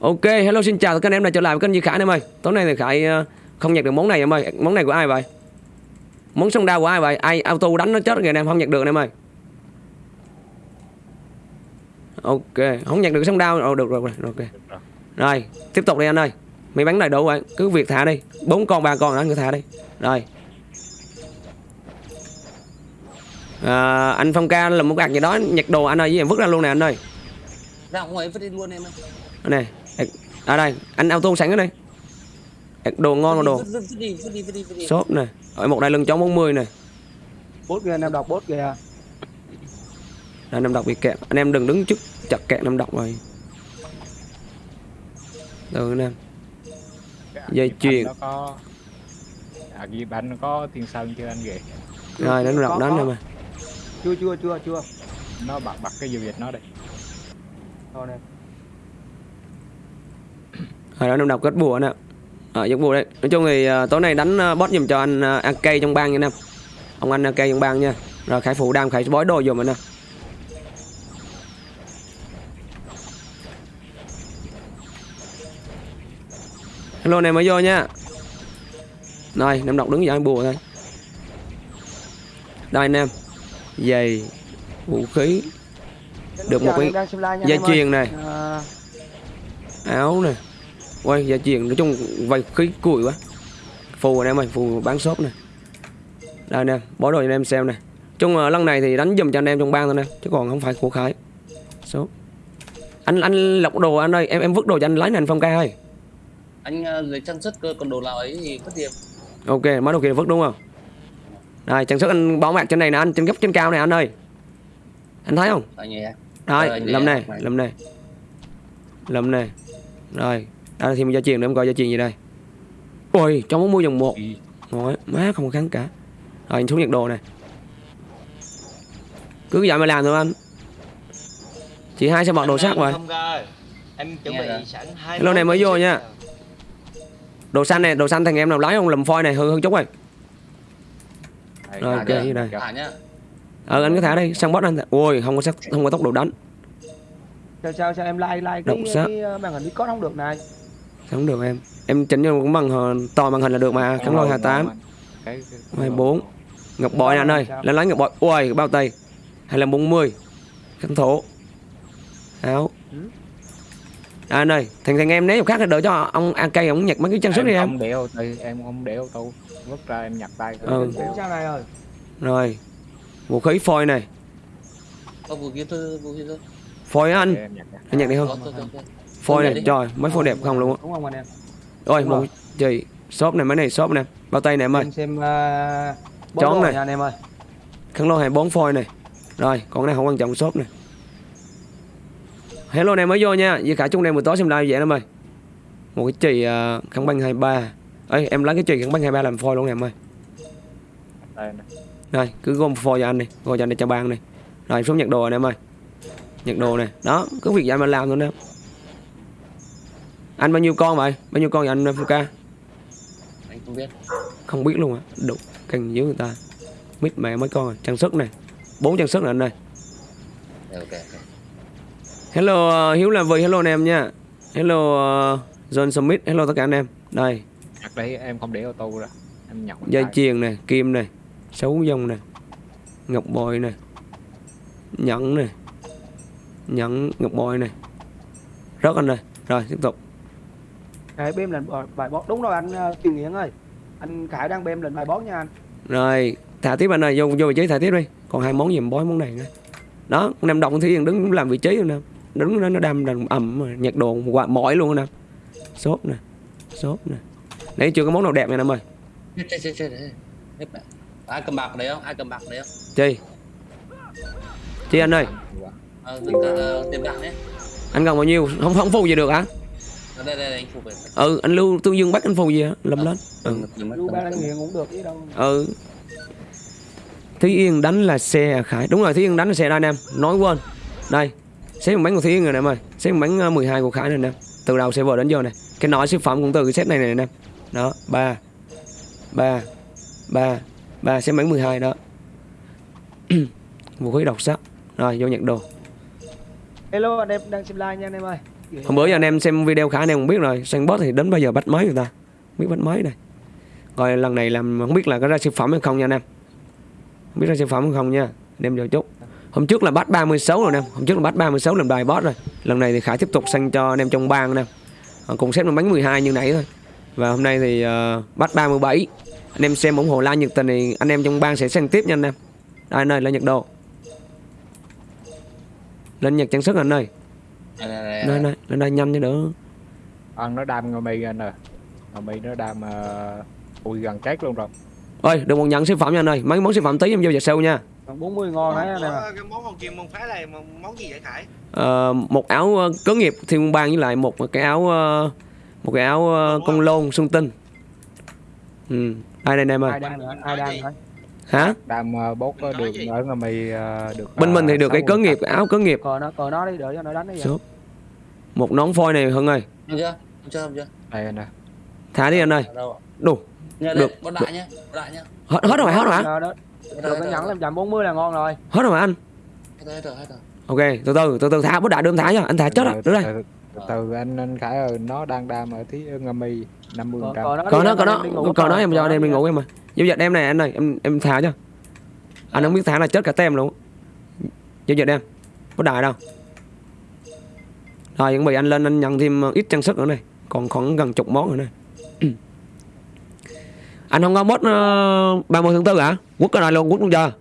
Ok, hello xin chào cả anh em đã trở lại với kênh Duy Khải anh em ơi. Tối nay thì Khải ờ, không nhặt được món này em ơi. Món này của ai vậy? Món sông đao của ai vậy? Ai auto đánh nó chết rồi anh em không nhặt được anh em ơi. Ok, không nhặt được sông đao. Ồ được rồi, rồi, ok. Rồi, tiếp tục đi anh ơi. Mày bắn đầy đủ vậy, cứ việc thả đi. Bốn con ba con đó cứ thả đi. Rồi. À, anh Phong ca là một gạt gì đó nhặt đồ anh ơi, với em vứt ra luôn nè anh ơi. ra ngoài vứt đi luôn em ơi này. À đây, anh auto sẵn ở đây. Đồ ngon mà đồ. Shop nè. Ở một đai lưng chống 40 nè. bốt kìa anh em đọc bốt kìa Đây, anh em đọc bị kẹt. Anh em đừng đứng trước chặt kẹt năm đọc rồi. Từ anh em. Dây chuyền. nó có à ghi bánh nó có thiên sơn chưa anh ghệ Rồi, đánh đọc đánh em ơi. chưa chưa chưa chưa nó bật bật cái giao dịch nó đi thôi nè Rồi, anh em đọc kết bùa nè. Ờ, giấc bùa đấy. Nói chung thì à, tối nay đánh à, boss giùm cho anh uh, AK trong bang nha em. Ông anh AK trong bang nha. Rồi Khải phụ đam Khải bói đồ giùm anh em. Hello em mới vô nha. Rồi, em đọc đứng dậy bùa thôi. Đây anh em. Giày, vũ khí, Được một Chào cái đang dây chuyền này. À, áo nè quay gia truyền nói chung vay khí cùi quá. Phù anh em ơi phù bán shop nè đây nè bó đồ cho anh em xem nè. Chung là lần này thì đánh dùm cho anh em trong bang thôi nè chứ còn không phải của khải. Shop. Anh anh lọc đồ anh ơi em em vứt đồ cho anh lấy anh phong ca ơi. Anh lấy trang sức cơ còn đồ nào ấy thì vứt đi em ok mấy đồ kia vứt đúng không? Đây trang sức anh bảo mạc trên này nè anh trên góc trên cao này anh ơi. Anh thấy không? Anh Ờ, anh lâm này này. lâm này lâm này rồi đây là thêm gia truyền để em coi gia truyền gì đây. Ôi trong muốn mua dòng một. Ngồi, má không có kháng cả. Rồi anh xuống nhiệt độ này Cứ vậy mà làm thôi anh. Chị hai sẽ bật đồ sắt rồi. Em chuẩn bị sẵn hai Hello này mới vô nha. Đồ xanh này, đồ xanh thằng em nào lái không lầm phoi này hư hư chút rồi. Rồi, ok, đây, thả Ờ anh cứ thả đi, săn bot anh Ui không có sắc, không có tốc độ đánh. Sao sao sao em like like Động cái, sát. cái màn hình Discord không được này Không được em. Em chỉnh cho cũng bằng hờ- to màn hình là được mà. Kháng lôi 28 Cái- cái- 24 Ngọc bội nè anh ơi. Lên lấy ngọc bội. Ui bao tay. 2540 Kháng thổ. Áo. Ừ. À, anh ơi, thằng thằng em chỗ khác thì đỡ cho ông AK ông nhặt mấy cái trang sức đi em không để ô tô em không để ô tô vứt ra em nhặt tay. Ừ. Này rồi. Rồi. Vũ khí phôi này. có vũ khí thư vũ khí thư Phôi anh. Anh nhặt đi không? Phôi này, trời, mấy phôi đẹp không luôn á. đúng không anh em Ôi, một chị, shop này mấy này shop nè. Bao tay này em ơi. xem uh, bốt Chón này. anh em ơi Khăn lô 24 phôi này. Rồi, còn cái này không quan trọng shop này. Hello này mới vô nha. Vì cả chung này buổi tối xem live vậy em ơi. Một cái chì uh, khăn băng 23. Ê, em lấy cái chì khăn băng 23 làm phôi luôn nè em ơi. Đây nè. Rồi, cứ gom phôi cho anh đi, gom cho anh đi cho ban đi. Rồi, xuống nhặt đồ anh em ơi. Nhặt đồ này. Đó, cứ việc vậy mà làm thôi nè. Anh bao nhiêu con vậy? Bao nhiêu con vậy anh Fuka? anh không biết Không biết luôn á. Đủ canh dưới người ta. Mít mẹ mấy con rồi. Trang sức này. Bốn trang sức này anh ơi. Rồi, ok ok Hello uh, Hiếu là vì hello anh em nha. Hello uh, John Smith, hello tất cả anh em. Đây, nhặt đấy em không để ô tô ra em nhặt bằng dây chuyền này, kim này, sấu dông này, ngọc bội này, nhẫn này, nhẫn ngọc bội này. Rất anh ơi. Rồi, tiếp tục. Khải bêm lần bài- bot đúng rồi anh uh, Kiều Nghiện ơi anh Khải đang bêm lần bài bot nha anh Rồi, thả tiếp anh ơi, vô vô vị trí thả tiếp đi. Còn hai món gì mà bói món này nữa. Đó, con em động Thúy Yên đứng làm vị trí rồi nè. Đứng đó nó đâm đầm ẩm mà nhặt đồ mỏi luôn nè. Sốt nè. Sốt nè. Nãy chưa có món nào đẹp nha em ơi. ai cầm bạc đấy không ai cầm bạc đấy không Chi? Chi anh ơi, ờ cả ờ, tiền bạc đấy anh cần bao nhiêu? Không không phù gì được hả? Đây đây đây anh phục về Ừ, anh Lưu Tương Dương bắt anh phù gì hả? Lâm lên. Ừ. lưu ba đang nghiện cũng được chứ đâu Ừ. Thúy Yên đánh là xe Khải. Đúng rồi, Thúy Yên đánh là xe đây anh em. Nói quên. Đây. Xếp một bánh của Thúy Yên rồi nè em ơi. Xếp một bánh ờ, 12 của Khải này nè. Từ đầu server đến giờ này. Cái nói siêu phẩm cũng từ cái set này này nè em. Đó, 3 3 3 3 xếp bánh 12 đó. Vũ khí độc sắc. Rồi, vô nhận đồ. hello anh em đang xem live nha anh em ơi hôm bữa giờ anh em xem video khả anh em cũng biết rồi. Sang boss thì đến bao giờ bắt mới người ta? Không biết bắt mới này. Rồi lần này làm không biết là có ra siêu phẩm hay không nha anh em. Không biết ra siêu phẩm hay không nha. Anh em chờ chút. Hôm trước là bắt 36 rồi anh em. Hôm trước là bắt 36 làm đài boss rồi. Lần này thì khải tiếp tục sang cho anh em trong bang anh em ờ, cùng xếp nó bánh 12 như nãy thôi. Và hôm nay thì uh, bắt 37 anh em xem ủng hộ like nhiệt tình thì anh em trong bang sẽ sang tiếp nha anh em. Đây anh ơi lên nhật độ. Lên nhật trang sức anh ơi. Đây, đây, lên đây nhanh cho đỡ. Ăn nó đam ngô mi anh ơi. Ngô mi nó đam uh, ui gần chết luôn rồi. Ơi đừng còn nhận siêu phẩm nha anh ơi. Mấy món siêu phẩm tí em vô giờ sâu nha. Còn 40 ngon đấy anh em cái món hồng kim môn phái này món, món gì vậy Khải? Ờ, một áo ờ, cớ nghiệp thiên bang với lại một cái áo ờ, một cái áo ờ, công lôn xuân tinh. Ừ đây đây anh em ai ơi đang nữa? Ai đang nữa hả? Đam uh, bốt được ở ngô mi uh, được bên mình thì được cái cớ nghiệp áo cớ nghiệp. Cờ nó cờ nó đi đợi cho nó đánh đi vậy. Một nón phôi này hưng ơi. Không chưa? Không chưa, không chưa? đây anh ơi. Thả đi anh ơi. Ở đâu ạ? đủ. Nhớ Được, bot đại nhá, bot đại nhá. hết hết rồi hết rồi hả. Bot được cái hết nhẫn rồi, 540 là ngon rồi. Hết rồi anh? Hết rồi, hết rồi, hết rồi. ok từ từ từ từ thả bố đại đưa em thả cho anh thả chết rồi đưa đây từ, từ, từ anh anh khải ơi nó đang đam ở tí ngô mi 50 cờ, trăm. Còn nó còn nó còn nó. em cho cờ anh em đi ngủ em mà giao dịch em này anh ơi em em thả cho. Anh không biết thả là chết cả tem luôn. Giao dịch em bố đại đâu. Rồi chuẩn bị anh lên anh nhận thêm ít trang sức nữa này. Còn khoảng gần chục món nữa này. Anh không có bot uh, 30 tháng tư hả? Quất cái này luôn quất luôn chưa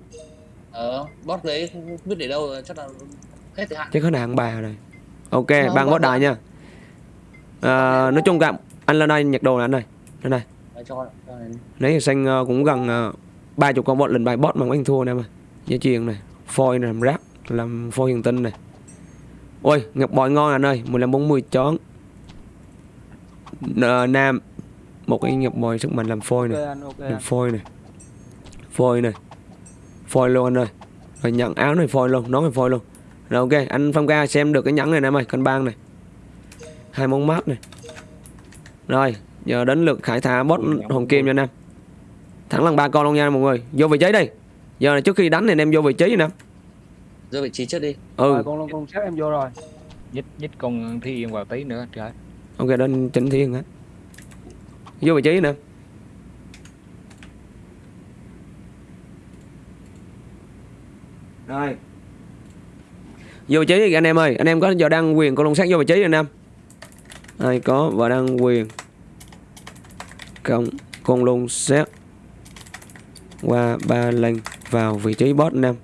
Ờ, bot đấy không biết để đâu rồi, chắc là hết thời hạn. chứ có nàng bà rồi ok Không, ban bot bot đại nha. À, nói chung cả anh lên đây nhặt đồ này anh ơi lên đây. Này. giờ xanh ờ, cũng gần ba chục con bot lần bài bot mà anh thua nè mà. Dây chuyền này phôi này làm rác làm phôi hiền tinh này. Ôi ngọc bội ngon anh ơi 15 40 chón. N- nam một cái ngọc bội sức mạnh làm phôi này làm phôi này. Phôi này. Phôi luôn anh ơi. Rồi nhận áo này phôi luôn nón này phôi luôn rồi ok anh phong ca xem được cái nhẫn này nè em ơi cân bang này. Hai món mát này. Rồi giờ đến lượt khải thả bot hồng kim cho anh em. Thẳng lần ba con luôn nha mọi người. Vô vị trí đi. Giờ này trước khi đánh thì anh em vô vị trí nè. Đưa vị trí trước đi. ừ. Rồi con con xếp em vô rồi. Nhích nhích con thi yên vào tí nữa trời. Ok đến chỉnh thiên hết vô vị trí nè. Rồi vô vị trí anh em ơi. Anh em có giờ đăng quyền con lông sát vô vị trí anh em. Ai có và đăng quyền? Cộng con lông xét qua ba lần vào vị trí boss anh em.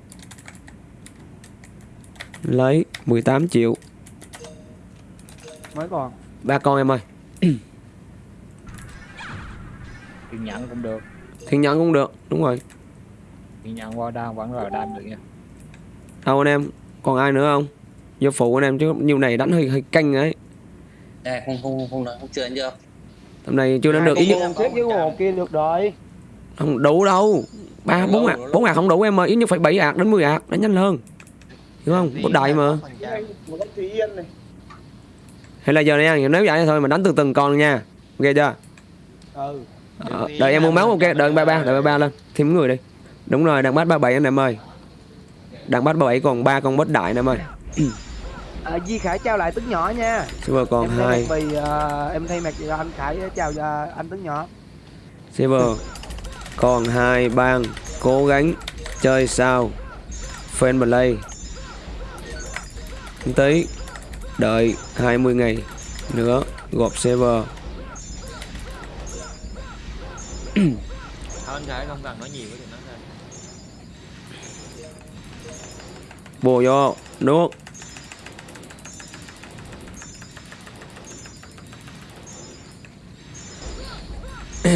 Lấy 18 triệu. Mới còn. Ba con em ơi. Thiên nhẫn cũng được. Thiên nhẫn cũng được đúng rồi. Thiên nhẫn qua đam vẫn là đam được nha. Đâu anh em còn ai nữa không? Vô phụ anh em chứ nhiều này đánh hơi hơi canh ấy. Đây, không, không, không, không, không chưa anh chưa? tầm này chưa đánh được. Ít nhất xếp với một kia được rồi. Không đủ đâu. Ba bốn đâu. bốn ạc không đủ em ơi. Ít nhất phải bảy ạc đến 10 ạc đánh nhanh hơn. Hiểu không? Có đại mà. Một hay là giờ này nếu vậy thôi mà đánh từ từng con nha. Ok chưa? Ừ. Ờ, đợi em mua máu ok đợi ba ba đợi ba ba lên. Thêm người đi. Đúng rồi đang bắt ba bảy anh em ơi đang bắt ba bảy còn ba con bớt đại anh em ơi. À, Di Khải trao lại tướng nhỏ nha. Silver còn em hai. Vì à, em thay mặt cho anh Khải chào cho anh tướng nhỏ. Silver còn hai bang cố gắng chơi sao? Fan play. Tí đợi 20 ngày nữa gộp server Thôi anh Khải không cần nói nhiều cái chuyện đó bù vô nước.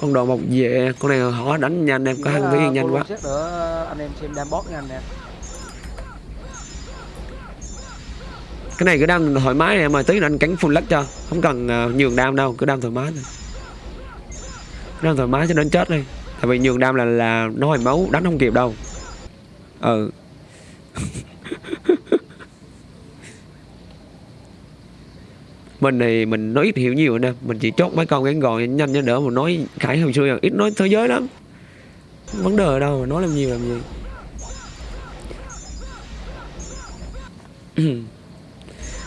Con đồ một về con này họ đánh nhanh em có ăn là thấy nhanh quá. anh em xem đam bot nha anh nè cái này cứ đang thoải mái em ơi tí nữa anh cánh full lắc cho. Không cần à, nhường đam đâu, cứ đam thoải mái thôi. Đam thoải mái cho đến chết đi. Tại vì nhường đam là là nó hồi máu đánh không kịp đâu. Ừ. Mình thì mình nói ít hiểu nhiều nè. Mình chỉ chốt mấy con ngắn gọn nhanh nhanh cho đỡ, mà nói khải hồi xưa ít nói thế giới lắm. Vấn đề ở đâu mà nói làm nhiều làm gì? Ừ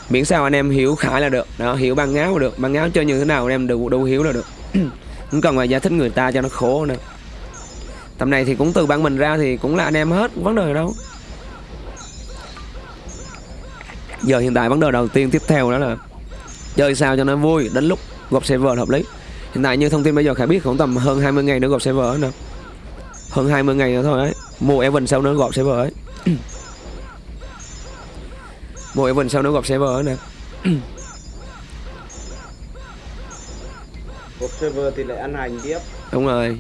miễn sao anh em hiểu khải là được. Đó, hiểu băng áo là được. Băng áo chơi như thế nào anh em đủ đủ hiểu là được. Không cần phải giải thích người ta cho nó khổ nữa. Tầm này thì cũng từ bản mình ra thì cũng là anh em hết vấn đề đâu. Giờ hiện tại vấn đề đầu tiên tiếp theo đó là chơi sao cho nó vui, đến lúc gộp server hợp lý. Hiện tại như thông tin bây giờ khải biết khoảng tầm hơn 20 ngày nữa gộp server nữa. Hơn 20 ngày nữa thôi ấy. Mua Evan sau nữa gộp server ấy. mua Evan sau nữa gộp server nè. Gộp server thì lại ăn hành tiếp. Đúng rồi.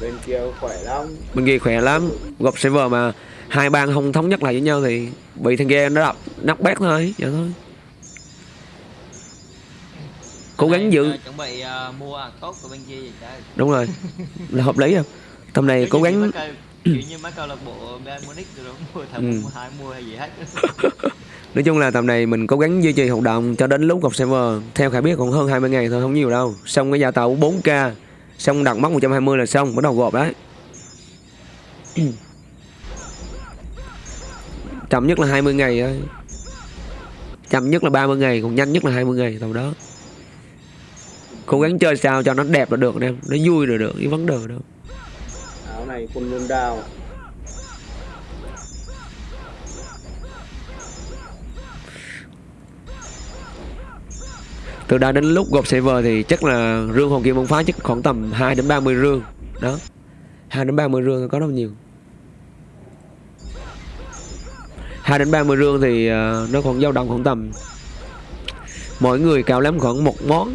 Bên kia khỏe lắm. Bên kia khỏe lắm. Gộp server mà hai bang không thống nhất lại với nhau thì bị thằng kia nó đập nắp bét thôi vậy thôi. Cố gắng giữ. Ờ, chuẩn bị ờ, mua tốt của bên kia vậy trời đúng rồi. Là hợp lý không tầm này cố gắng kiểu như mấy câu lạc bộ Bayern Munich rồi mua thằng Ừ. mua hai mua hay gì hết. Nói chung là tầm này mình cố gắng duy trì hoạt động cho đến lúc gộp server. Theo khải biết còn hơn 20 ngày thôi không nhiều đâu. Xong cái gia tàu 4k xong đặt mốc 120 là xong bắt đầu gộp đấy chậm nhất là 20 ngày thôi. Chậm nhất là 30 ngày còn nhanh nhất là 20 ngày tầm đó. Cố gắng chơi sao cho nó đẹp là được em. Nó vui là được cái vấn đề đâu này quân luôn đào từ đây đến lúc gộp server thì chắc là rương hồn kim bông phá chắc khoảng tầm 2 đến 30 rương. Đó. 2 đến 30 rương có đâu nhiều. 2 đến 30 rương thì à, nó còn dao động khoảng tầm mỗi người cao lắm khoảng một món.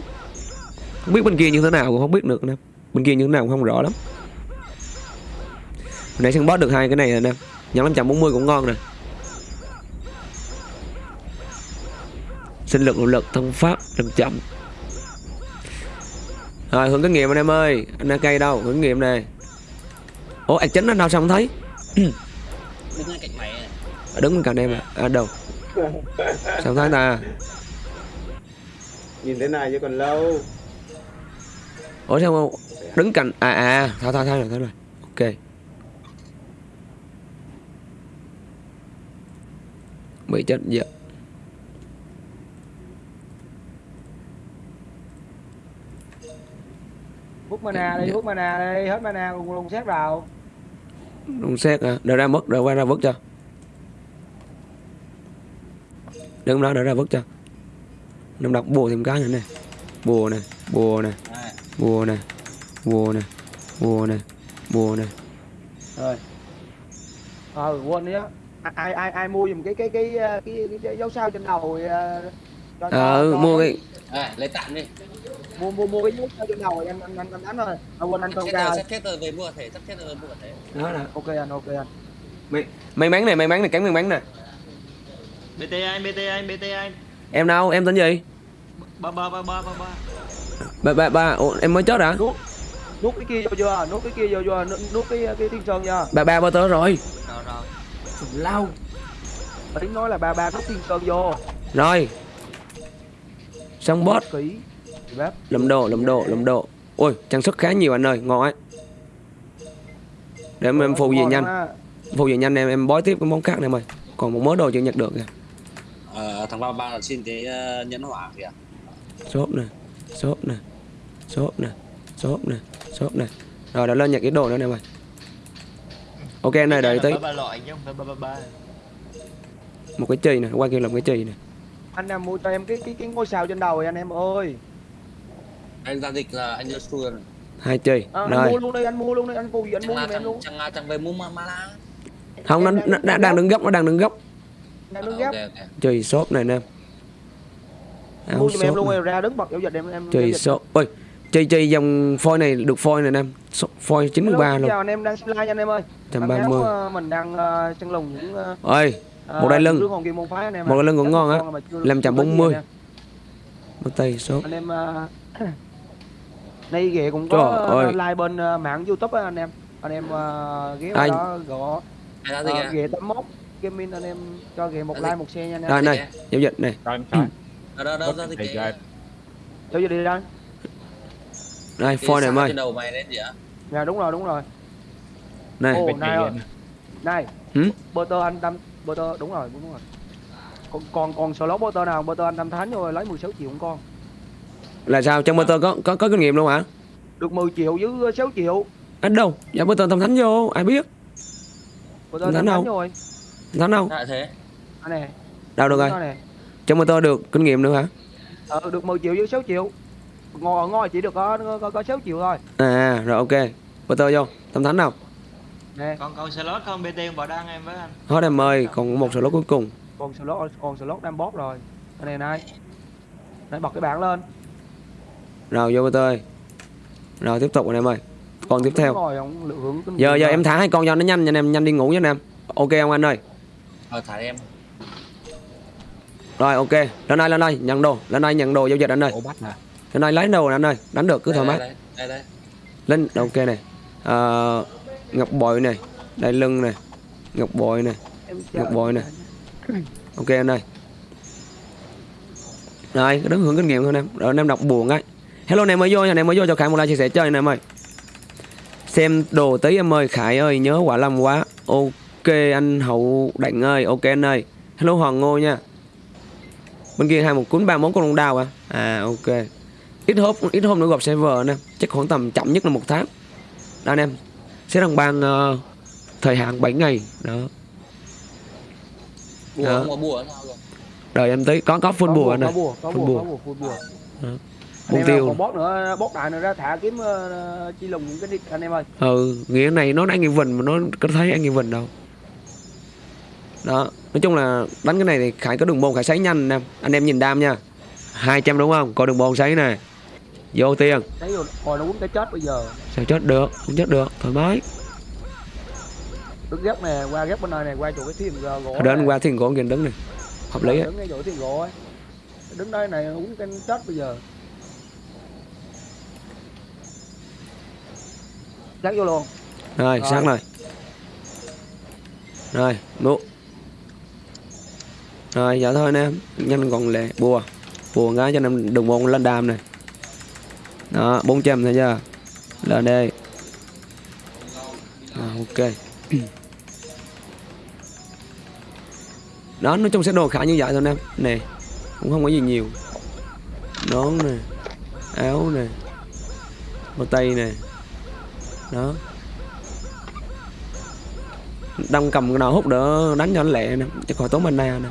Không biết bên kia như thế nào cũng không biết được nè bên kia như thế nào cũng không rõ lắm nãy săn boss được hai cái này rồi nè. Nhận 540 cũng ngon nè. Sinh lực nội lực thân pháp làm chậm. Rồi hướng kinh nghiệm anh em ơi. Anh đang cây đâu? Hướng nghiệm này ủa ạc chính anh đâu sao không thấy? Đứng ngay cạnh mày này. À, đứng bên cạnh em à, à đâu? Sao không thấy ta? Nhìn thế này chứ còn lâu. Ủa sao không? Đứng cạnh à à thôi thôi thôi rồi thôi. Rồi ok bị chết dạ hút mana đi hút mana đi hết mana cùng lùng xét vào. Đúng xét à? Đợi ra mất đợi qua ra vứt cho. Đứng đó đợi ra vứt cho. Nằm đọc bùa thêm cái nữa này bùa này bùa này Đây. bùa này bùa này bùa này bùa này rồi. Ờ quên đi á ai ai ai mua giùm cái cái cái cái, cái, cái dấu sao trên đầu ờ, cho, cho- ờ cho- mua cái Đây, lấy tạm đi. Mua mua mua cái dấu sao trên đầu rồi anh anh anh, anh đánh rồi à, quên anh không chết sắp chết rồi về mua thể sắp chết rồi về mua thể đó là ok anh ok anh. May, may mắn này may mắn này cánh may mắn nè. BT anh BT anh BT anh em đâu em tên gì? Ba ba ba ba ba ba. Ba ba ba Ủa, em mới chết hả? Nuốt nuốt cái kia vô chưa? Nuốt cái kia vô chưa? Nuốt, nuốt cái cái thiên sơn chưa? Ba ba ba tớ rồi. Rồi rồi lâu tính nói là ba ba nuốt thiên sơn vô. Rồi. Xong bếp. Lầm đồ lầm đồ lầm đồ ôi trang sức khá nhiều anh ơi ngon ấy. Để em, em phụ về nhanh. á. phụ về nhanh em em bói tiếp cái món khác này mày còn một mớ đồ chưa nhặt được kìa. Ờ, thằng ba ba là xin cái uh, nhẫn hỏa kìa. Xốp nè xốp nè xốp nè xốp nè xốp nè. Rồi đã lên nhặt cái đồ nữa nè mày ok anh này đợi tí. ba ba loại chứ không phải ba ba ba. Một cái chì nè qua kia làm cái chì nè. Anh em mua cho em cái cái cái ngôi sao trên đầu rồi anh em ơi. Anh giao dịch là anh đưa rồi. Hai chì. À, anh mua luôn đi anh mua luôn đi anh phụ gì anh mua là em luôn. chẳng, là chẳng về mua ma la không nó, nó, nó đang đứng góc nó đang đứng góc. Em Ờ, đứng ok ok. Chì xốp này nè. Mua giùm em luôn ra đứng bật giao dịch em em chì dịch. xốp chơi chơi dòng phôi này được phôi này anh em phôi 93 Hello, luôn. chào anh em đang live cho anh em ơi. 130 ờ, mình đang uh, chân lùng những uh, ờ, ơi một đai lưng. một đai lưng cũng ngon á. làm chạm 40 mất tay số. Anh em uh, nay ghệ cũng có live bên mạng youtube anh em. Anh em uh, ghé Ai... đó gõ uh, ghệ 81 gaming anh em cho ghệ một like một xe nha anh em. Đây này giao dịch này. Đó đó đó giao dịch giao đi đây. Đây, phone này em ơi. đầu mày lên gì á dạ đúng rồi đúng rồi Này, Ồ, này này anh. này Hử? butter anh tâm butter đúng rồi đúng rồi còn còn còn slot butter nào butter anh tâm thánh rồi lấy 16 triệu một con là sao? Trong motor có có có kinh nghiệm luôn hả? được 10 triệu với 6 triệu Ở đâu? Dạ motor tâm thánh vô, ai biết? butter Thánh tâm đâu? rồi Thánh đâu? lại thế anh nè Đâu được rồi. Trong motor được kinh nghiệm nữa hả? ờ, được 10 triệu với 6 triệu ngồi ngồi chỉ được có có, có 6 triệu thôi À, rồi ok. Motor vô, tâm thánh nào? nè còn còn slot không BT vào đăng em với anh Hết em ơi, còn một slot cuối cùng. còn slot còn slot đang bóp rồi anh này này này bật cái bảng lên Rồi vô motor ơi. Rồi tiếp tục anh em ơi. Còn tiếp theo. kinh Giờ giờ rồi. em thả hai con cho nó nhanh nha anh em, nhanh đi ngủ nha anh em. Ok không anh ơi? ờ thả em Rồi ok, lên đây lên đây, nhận đồ, lên đây nhận đồ giao dịch anh ơi. Ủa bắt nè. Đây lấy đồ nè anh ơi, đánh được cứ thoải mái. đây đây đây Lên ok này. Ờ, ngọc bội này, đây lưng này, ngọc bội này. ngọc bội nè. Ok anh ơi. Rồi, đứng hưởng kinh nghiệm thôi anh em. Rồi anh em đọc buồn ấy. Hello anh em mới vô nha, anh em mới vô cho Khải một like chia sẻ chơi anh em ơi. Xem đồ tí em ơi, Khải ơi, nhớ quả lâm quá. Ok anh Hậu Đạnh ơi, ok anh ơi. Hello Hoàng Ngô nha. Bên kia hai một cuốn ba món con long đào à? À ok. Ít hôm ít hôm nữa gặp server anh em. Chắc khoảng tầm chậm nhất là một tháng. Đó anh em. Sẽ đăng ban ờ, thời hạn 7 ngày. Đó. bùa Đó. không có bùa sao rồi Đợi em tí có có full bùa có Full bùa full bùa em tiêu. còn bót nữa bót đại nữa ra thả kiếm ờ, chi lùng những cái đi anh em ơi Ừ, nghĩa này nó đánh anh Vinh mà nó có thấy anh Vinh đâu. Đó, nói chung là đánh cái này thì Khải có đường môn Khải sấy nhanh anh em. Anh em nhìn đam nha. 200 đúng không? Có đường môn sấy nè. Vô tiền. hồi nó quấn cái chết bây giờ Sao chết được? Không chết được, thoải mái. đứng ghép nè qua ghép bên này này qua chỗ cái thuyền gỗ Đến qua thiên gỗ kia đứng này. Hợp lý đứng ngay chỗ thuyền gỗ ấy đứng đây này uống cái chết bây giờ Dắt vô luôn Rồi, Rồi. sáng rồi. Rồi, nụ. Rồi, dạ thôi anh em. Nhanh còn lẹ. Bùa. Bùa cái cho anh em đường môn lên đam này. Đó, 400 thôi chưa? Lên đây. à, ok. Đó, nói chung sẽ đồ khá như vậy thôi anh em. Nè, cũng không có gì nhiều. Nón nè, áo nè, bao tay nè. Đó. Đang cầm cái nào hút đỡ đánh cho nó lẹ nè, chứ khỏi tốn mana nè.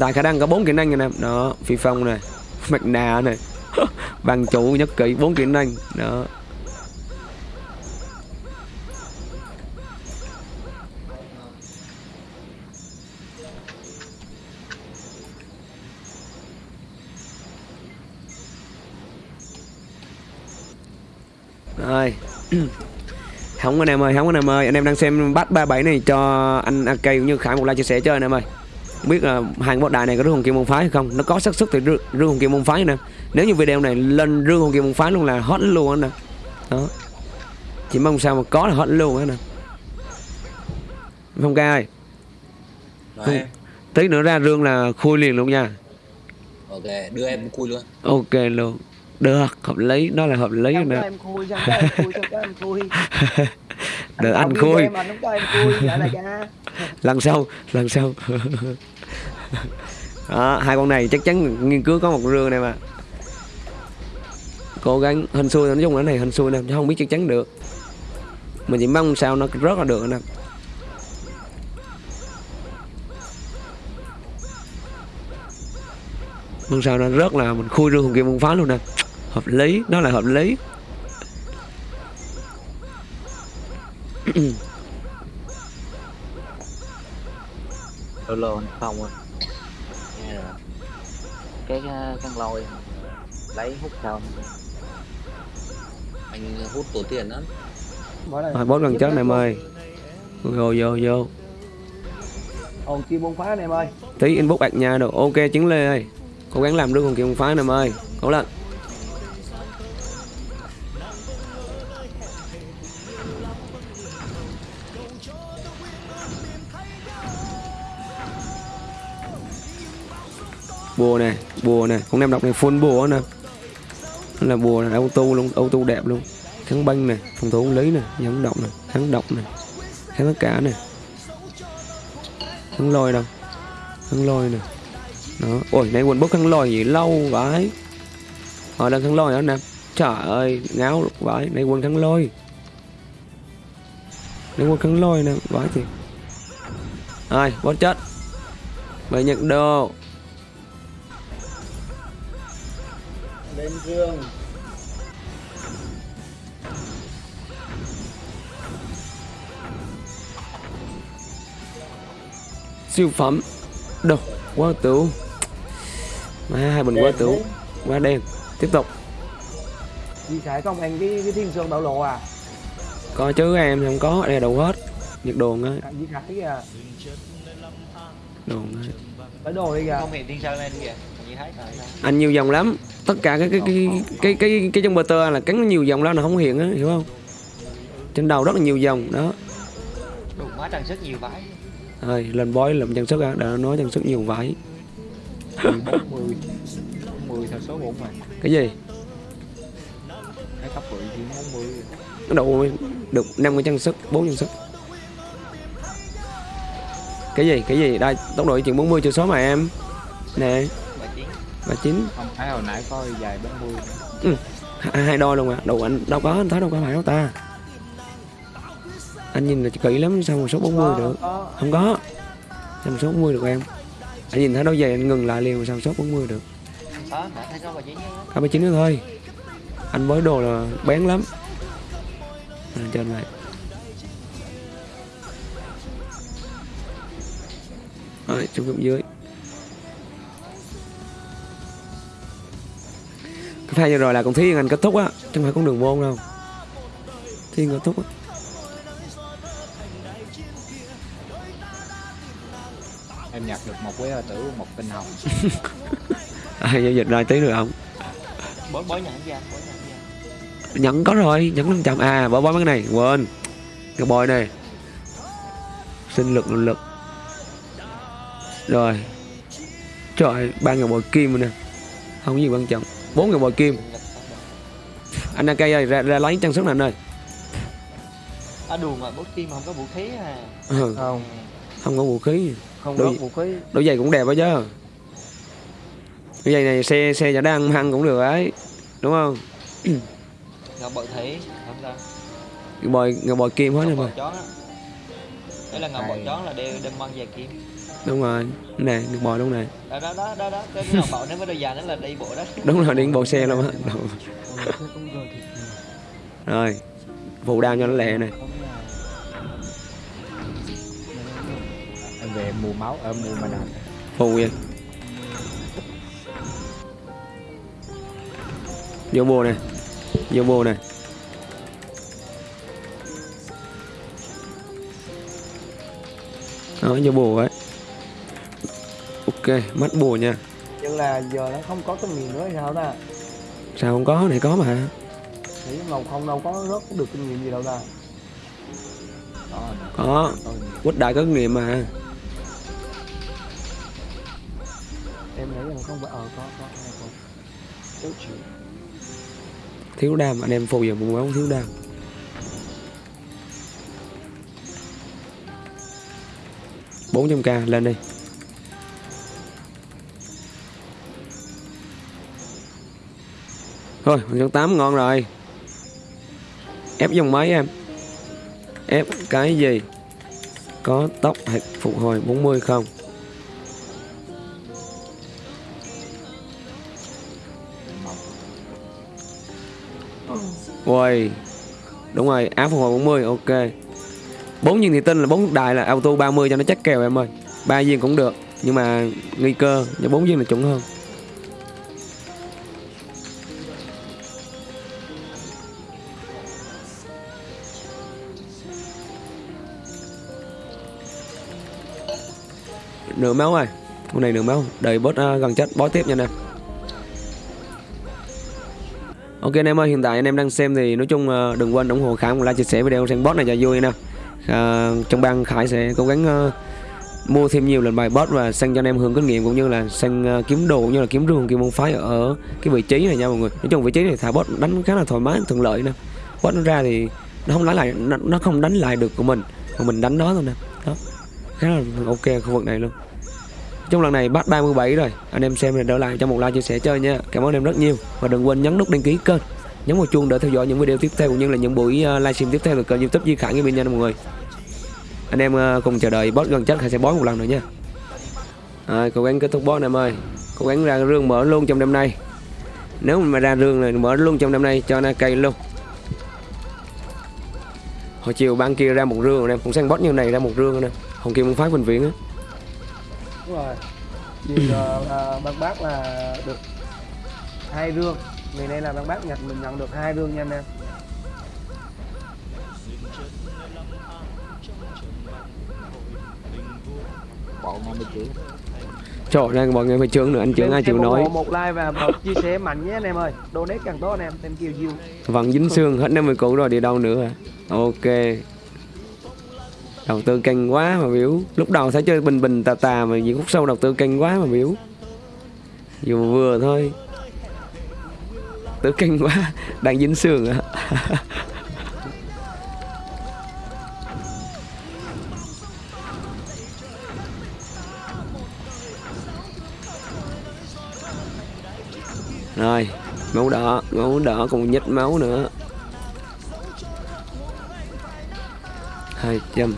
Tại khả năng có bốn kỹ năng anh em. Đó, phi phong này mạch nà này Bằng chủ nhất kỹ bốn kỹ năng. Đó. Rồi. không anh em ơi, không anh em ơi, anh em đang xem bắt 37 này cho anh AK cũng như Khải một like chia sẻ chơi anh em ơi. Không biết là hàng bot đại này có rương hồn kim môn phái hay không? Nó có xác suất thì rương, rương hồn kim môn phái nè. Nếu như video này lên rương hồn kim môn phái luôn là hot luôn anh nè. Đó. Chỉ mong sao mà có là hot luôn á nè. Phong ca ơi, Không. tí nữa ra rương là khui liền luôn nha. ok đưa em cùi luôn Ok luôn. Được, hợp lý, đó là hợp lý nè. em khui em khui em khui Được anh khui. lần sau lần sau. Đó, hai con này chắc chắn nghiên cứu có một rương này mà. Cố gắng hình xui nói chung là cái này hình xui nè chứ không biết chắc chắn được. Mình chỉ mong sao nó rất là được nè. Mong sao nó rất là mình khui rương hồn kim môn phá luôn nè. Hợp lý đó là hợp lý lô anh không à nghe rồi cái căn lôi lấy hút xong anh hút tổ tiền lắm. Rồi bốt gần chết này em ơi. Vô vô vô. Hồn kim môn phá em ơi. Tí inbox bạc nha được ok chứng lê ơi. Cố gắng làm được con kim phái em ơi. Cố lên bùa này bùa này con em đọc này full bùa nè. Là bùa này auto luôn, auto đẹp luôn. Kháng băng này phòng thủ lý này dẫn động này kháng độc này kháng tất cả này kháng lôi đâu? Kháng lôi nè. Đó. Ôi nay quần bốc kháng lôi gì, lâu vãi. Họ đang kháng lôi đó nè? Trời ơi, ngáo vãi. Nay quần kháng lôi. Nay quần kháng lôi nè, vãi thì ai bot chết. Mày nhận đồ. Lên dương. Siêu phẩm. Đồ quá tử má hai bình quá tử quá đen. Tiếp tục. Chị xài không anh cái cái thiên sơn bảo lộ à? có chứ em không có. Đây là đồ hết. Nhật đồ á À, Chị khải kìa. đồ á Lấy đồ đi kìa. không hiện thiên sơn lên kìa anh nhiều dòng lắm. Tất cả cái cái cái cái cái cái trong bờ tơ là cắn nhiều dòng lắm là không hiện á hiểu không? Trên đầu rất là nhiều dòng đó. Đủ má trang sức nhiều vãi. Rồi lên bói làm trang sức á đã nói trang sức nhiều vải 40 40 theo số 4 mà. Cái gì? Cái cấp bự chỉ 40 cái độ được năm cái trang sức bốn trang sức. Cái gì cái gì? Đây tốc độ chuyển 40 chưa số mà em. Nè và chín. Không thấy hồi nãy có dài 40 hai, hai đôi luôn mà đồ anh đâu có anh thấy đâu có phải đâu ta. Anh nhìn là kỹ lắm sao mà số 40 được? không có. Sao mà số 40 được em? Anh nhìn thấy đâu vậy anh ngừng lại liền mà sao số 40 được? Cả 39 nữa thôi. Anh với đồ là bén lắm. À, trên này rồi cấp dưới pha vừa rồi là con thiên anh kết thúc á chứ không phải con đường môn đâu. Thiên kết thúc á. Em nhặt được một quế tử một tinh hồng. À, giao dịch ra tí nữa không? Bói bói nhận ra bói nhận ra. Có rồi nhẫn 500 à bỏ mấy cái này quên. Cái bòi này. Sinh lực lực rồi. Trời ba ngàn bòi kim rồi nè. Không có gì quan trọng bốn ngàn bòi kim. Anh AK ơi ra, ra lấy trang sức này anh ơi. À đùa mà bót tim mà không có vũ khí à. Ừ, Không, không. Có vũ khí. Không Đôi- có vũ khí. đôi giày cũng đẹp đó chứ. Đôi giày này xe xe giả đang hăng cũng được ấy đúng không? Ngọc bội thủy không sao. Cái bòi ngàn bòi kim hết ngọc rồi bội mà. đấy là ngọc bội chón là đeo đâm măng dài kim đúng rồi. Nè được bòi đúng này đó đó đó đó, đó. cái ngọc bội nếu đôi giày nó là đi bộ đó. Đúng rồi điện bộ xe luôn á. Rồi phụ đao cho nó lẹ này em về mua máu ở mua mà đàn phù vậy. Vô bùa nè. Vô bùa nè. Đó vô bùa ấy ok mắt bùa nha Nhưng là giờ nó không có kinh nghiệm nữa hay sao ta? sao không có này có mà Nghĩ ngầu không đâu có rớt được kinh nghiệm gì đâu ta. đó có tôi quýt đại có kinh nghiệm mà Em nghĩ là không phải ờ có có có. Chút chịu. thiếu đam anh em phù giờ một máu thiếu đam bốn trăm k lên đi thôi, con 8 ngon rồi. Ép dòng máy em. Ép cái gì? Có tốc hạt phục hồi 40 không? Ui Đúng rồi, áo phục hồi 40 ok. Bốn viên thị tinh là bốn đài là auto 30 cho nó chắc kèo em ơi. Ba viên cũng được, nhưng mà nguy cơ cho bốn viên là chuẩn hơn. Nửa máu rồi. Con này nửa máu. Đợi boss uh, à, gần chết boss tiếp nha anh em. Ok anh em ơi, hiện tại anh em đang xem thì nói chung uh, đừng quên ủng hộ Khải và like chia sẻ video xem boss này cho vui nè. uh, à, trong bang Khải sẽ cố gắng uh, mua thêm nhiều lần bài boss và sang cho anh em hướng kinh nghiệm cũng như là sang uh, kiếm đồ cũng như là kiếm rương kiếm môn phái ở cái vị trí này nha mọi người. Nói chung vị trí này thả boss đánh khá là thoải mái thuận lợi nè. Boss nó ra thì nó không đánh lại nó, nó không đánh lại được của mình mà mình đánh nó thôi nè. Đó. Khá là ok khu vực này luôn trong lần này bắt 37 rồi. Anh em xem này đỡ lại cho một like chia sẻ chơi nha. Cảm ơn em rất nhiều. Và đừng quên nhấn nút đăng ký kênh. Nhấn vào chuông để theo dõi những video tiếp theo cũng như là những buổi ờ, livestream tiếp theo từ kênh youtube Di Khải Gaming nha mọi người. Anh em ờ, cùng chờ đợi boss gần chết hay sẽ bói một lần nữa nha. À, cố gắng kết thúc boss em ơi. Cố gắng ra rương mở luôn trong đêm nay. Nếu mà ra rương này mở luôn trong đêm nay cho nó cây luôn. Hồi chiều ban kia ra một rương anh em cũng sang boss như này ra một rương anh em. Hồng kim muốn phái bệnh viện á đúng rồi. Vì uh, bác bác là được hai rương ngày nay là bác bác nhận mình nhận được hai rương nha anh em. Bộ 50 triệu trời ơi mọi người phải chướng nữa anh chướng ai chịu nói một like và một chia sẻ mạnh nhé anh em ơi. Donate càng tốt anh em thêm kiều diêu. Vẫn dính xương hết 50 củ rồi đi đâu nữa? À Ok Đầu tư canh quá mà biểu. Lúc đầu thấy chơi bình bình tà tà mà những khúc sau đầu tư canh quá mà biểu. Dù vừa thôi. Tư canh quá, Đang dính xương à. Rồi, Máu đỏ Máu đỏ còn nhích máu nữa. Hai trăm.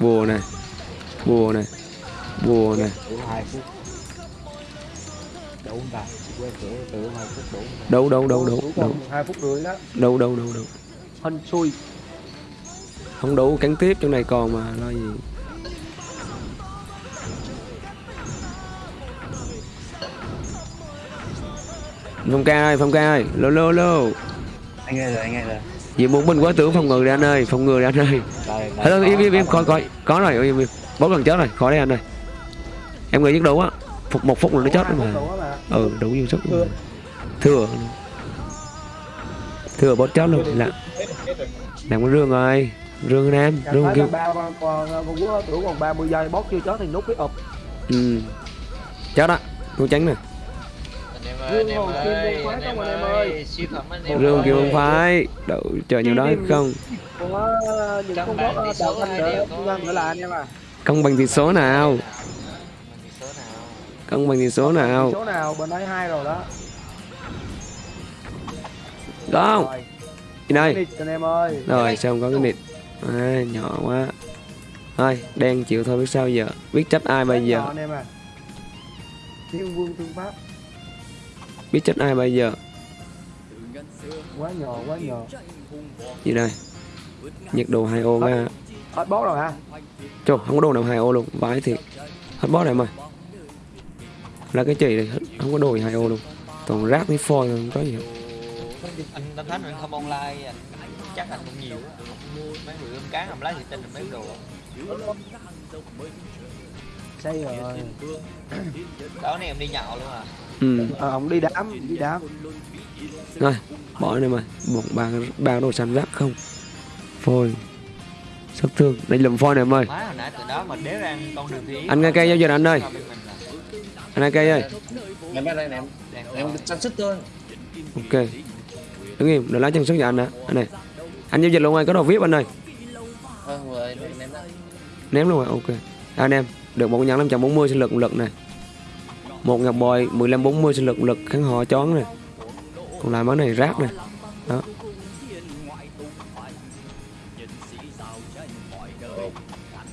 Bùa này. Bùa này. Bùa này. Đủ 2 phút đủ không ta quay cửa từ 2 phút đủ không ta? đấu đấu đấu đấu Đủ đấu còn hai phút rưỡi đó đấu đấu đấu đấu hên xui. Không đủ cắn tiếp chỗ này còn mà lo gì. Phong ca ơi phong ca ơi. Lô lô lô. Anh nghe rồi anh nghe rồi vì một mình quá tưởng phòng ngừa đi anh ơi phòng ngừa đi anh ơi. Hello, im im im coi coi. có. Rồi im im bốn lần chết rồi khỏi đây anh ơi. Em nghĩ giấc đủ á. Phục một phút là nó chết mà. Á ừ đủ nhiều sức Thừa. thừa bớt chết luôn. Là làm cái rương rồi. Rương Cảm rương kêu con tưởng còn 30 giây bót chưa chết thì nút cái ụp ừ. Chết đó. Tôi tránh nè ơi em hồn kim anh phái em không, anh em ơi? ơi siêu phẩm anh em rương ơi. kêu không phải đậu chờ nhiều đó không? Có những con thanh nữa nữa là anh em à công bằng tỷ số nào? Bằng tỷ số nào? Công bằng tỷ số nào? số nào? Bên đấy hai rồi đó. Không gì đây. Đi anh em ơi. Rồi sao không có cái nịt à, nhỏ quá. Thôi đen chịu thôi biết sao giờ? Biết trách ai bây giờ? nhỏ anh em thiên vương thương pháp biết trách ai bây giờ? Quá nhỏ quá nhỏ gì đây? Nhiệt độ 2 ô ra. Hết bót rồi ha Trời, không có đồ nào 2 ô luôn. Vãi thiệt. Hết boss này mày là cái chỉ này không có đồ gì 2 ô luôn. Toàn rác với phôi không có gì hết. anh tâm thánh anh không online anh chắc anh cũng nhiều. Mấy người ươm cá làm lá thì tin là mấy đồ. Xây rồi. Đó này em đi nhậu luôn à ừ. Ờ ông đi đám đi đám. Rồi bỏ này mày. Một ba ba đồ xanh rác không? Phôi. Sát thương. Đây lùm phôi này em ơi má hồi nãy từ đó mà đéo ra con đường thì Anh nghe cây giao dịch anh ơi. Anh hai cây ơi. Em bên đây này em chăn sức thôi. Ok. Đứng im để lấy chân sức cho anh đã anh này. Anh giao dịch luôn ơi có đồ vip anh ơi. Đã ném luôn rồi ok. Anh em được một nhẫn 540 sinh lực một lực này một ngọc bội 15 40 sinh lực lực kháng họ chón này còn lại món này rác này đó.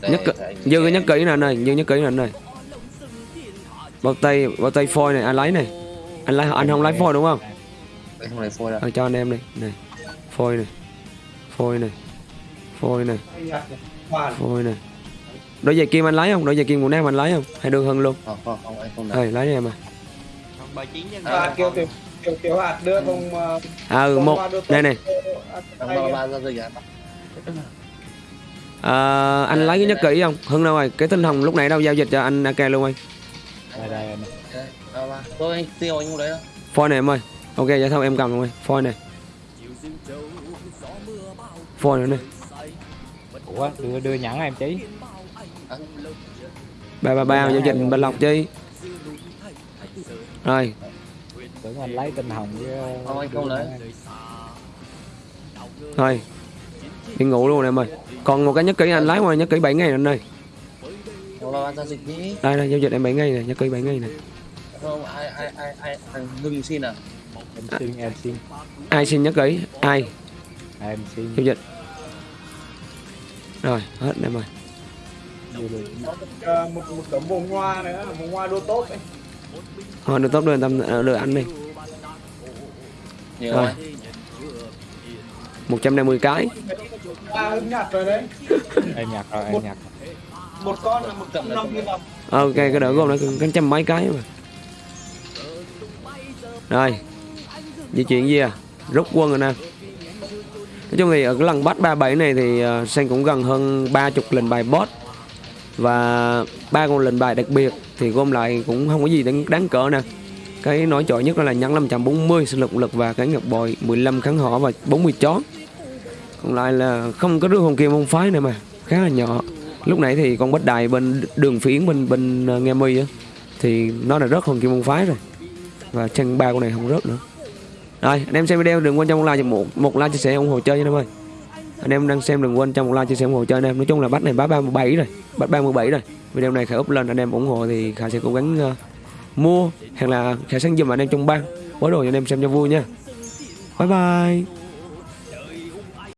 Nhất anh dư cái nhất kỹ nè anh ơi dư nhất kỹ nè anh ơi. Bao tay bao tay phôi này anh lấy này. Anh lấy anh không lấy phôi đúng không? Đây, không này phôi đâu. Cho anh em này này phôi này phôi này phôi này phôi này đôi giày kim anh lấy không? Đôi giày kim của nam anh lấy không? Hay đưa hơn luôn? Không không không anh không lấy. đi em à. Ba chín à, kiểu kiểu kiểu kiểu hạt đưa không uh, à ừ, một. đây này à, anh lấy cái nhất kỹ không? Hưng đâu rồi? Cái tinh hồng lúc nãy đâu giao dịch cho anh ak luôn anh. Đây đây anh Đây, ba ba. Tôi anh tiêu anh đâu phôi này em ơi. Ok vậy thôi em cầm luôn ơi phôi này phôi nữa này Ủa, đưa đưa nhẫn em chí ba ba ba giao dịch bình lộc chi. Rồi. Tưởng anh lấy tinh hồng với không lấy. thôi đi ngủ luôn em ơi. Còn một cái nhất kỹ anh lái ngoài nhất kỹ 7 ngày anh ơi. Đi đây đây giao dịch em 7 ngày này nhất kỹ 7 ngày này không ai ai ai ai ai ngừng xin à? Em xin em xin. Ai xin nhất kỹ ai? Em xin. Giao dịch rồi hết em ơi luôn. Ờ, một một tấm vòng hoa nữa vòng hoa đua tốt ấy. thôi được tốt đưa tâm ờ, đưa anh đi. Nhiều Rồi. rồi 150 cái. À hưng nhặt rồi đấy. Em nhặt rồi em nhặt một con là một trăm năm mươi đồng ok cái đỡ gồm nó cái trăm mấy cái mà. Rồi. Di chuyển gì à? Rút quân rồi nè. Nói chung thì ở cái lần bắt 37 này thì uh, Sen cũng gần hơn 30 lệnh bài boss và ba con lệnh bài đặc biệt thì gom lại cũng không có gì đáng, đáng cỡ nè. Cái nổi trội nhất đó là nhẫn 540 sinh lực lực và cái ngọc bội 15 kháng họ và 40 chó. Còn lại là không có đứa hồn kim môn phái nữa mà khá là nhỏ. Lúc nãy thì con bách đài bên đường phiến bên bên ờ, nghe mi á thì nó là rớt hồn kim môn phái rồi. Và chân ba con này không rớt nữa. Rồi anh em xem video đừng quên cho một like một một like chia sẻ ủng hộ chơi nha em ơi anh em đang xem đừng quên cho một like chia sẻ ủng hộ cho anh em. Nói chung là bắt này bắt 37 rồi bắt 37 rồi. Video này khải up lên anh em ủng hộ thì khải sẽ cố gắng uh, mua. Hoặc là khải sang giùm anh em trong ban bó đồ cho anh em xem cho vui nha. Bye bye.